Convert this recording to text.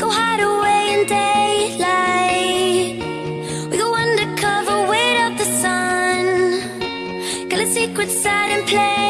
go hide away in daylight. We go undercover, wait up the sun. Got a secret side and play.